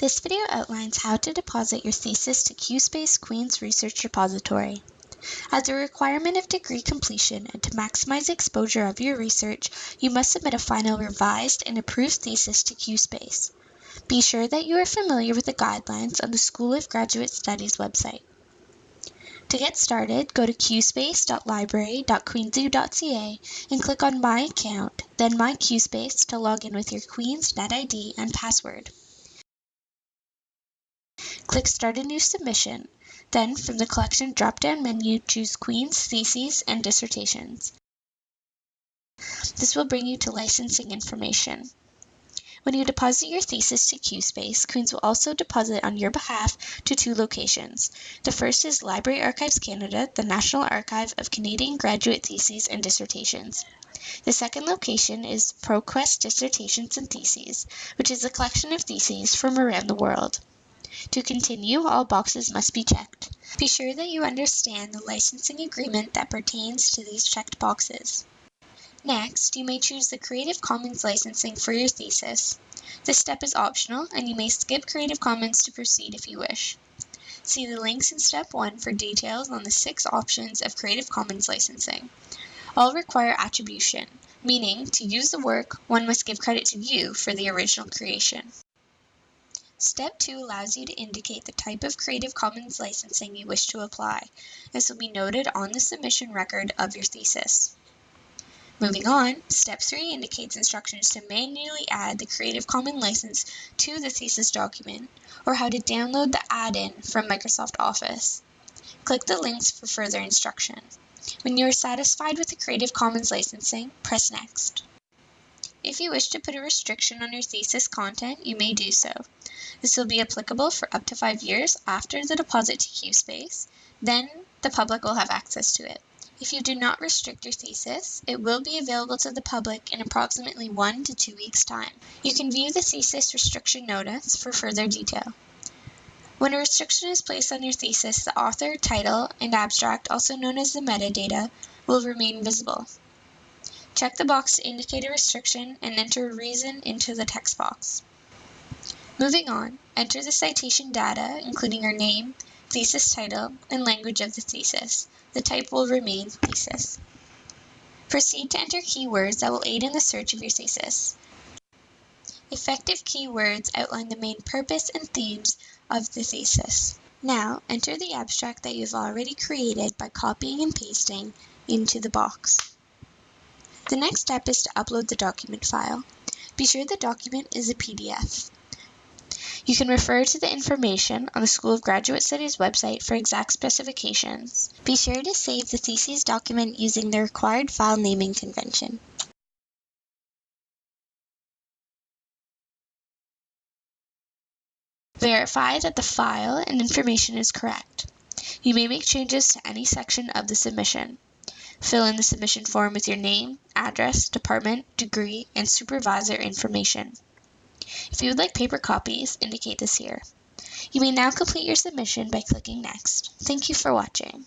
This video outlines how to deposit your thesis to QSpace Queen's Research Repository. As a requirement of degree completion and to maximize exposure of your research, you must submit a final revised and approved thesis to QSpace. Be sure that you are familiar with the guidelines on the School of Graduate Studies website. To get started, go to qspace.library.queensu.ca and click on My Account, then My QSpace to log in with your Queen's NetID and password. Click Start a new submission. Then, from the collection drop-down menu, choose Queen's Theses and Dissertations. This will bring you to licensing information. When you deposit your thesis to QSpace, Queen's will also deposit on your behalf to two locations. The first is Library Archives Canada, the National Archive of Canadian Graduate Theses and Dissertations. The second location is ProQuest Dissertations and Theses, which is a collection of theses from around the world. To continue, all boxes must be checked. Be sure that you understand the licensing agreement that pertains to these checked boxes. Next, you may choose the Creative Commons licensing for your thesis. This step is optional, and you may skip Creative Commons to proceed if you wish. See the links in Step 1 for details on the six options of Creative Commons licensing. All require attribution, meaning to use the work, one must give credit to you for the original creation. Step 2 allows you to indicate the type of Creative Commons licensing you wish to apply. This will be noted on the submission record of your thesis. Moving on, Step 3 indicates instructions to manually add the Creative Commons license to the thesis document, or how to download the add-in from Microsoft Office. Click the links for further instruction. When you are satisfied with the Creative Commons licensing, press Next. If you wish to put a restriction on your thesis content, you may do so. This will be applicable for up to five years after the deposit to QSpace. Then the public will have access to it. If you do not restrict your thesis, it will be available to the public in approximately one to two weeks' time. You can view the thesis restriction notice for further detail. When a restriction is placed on your thesis, the author, title, and abstract, also known as the metadata, will remain visible. Check the box to indicate a restriction and enter reason into the text box. Moving on, enter the citation data, including your name, thesis title, and language of the thesis. The type will remain thesis. Proceed to enter keywords that will aid in the search of your thesis. Effective keywords outline the main purpose and themes of the thesis. Now, enter the abstract that you've already created by copying and pasting into the box. The next step is to upload the document file. Be sure the document is a PDF. You can refer to the information on the School of Graduate Studies website for exact specifications. Be sure to save the thesis document using the required file naming convention. Verify that the file and information is correct. You may make changes to any section of the submission. Fill in the submission form with your name, address, department, degree, and supervisor information. If you would like paper copies, indicate this here. You may now complete your submission by clicking Next. Thank you for watching.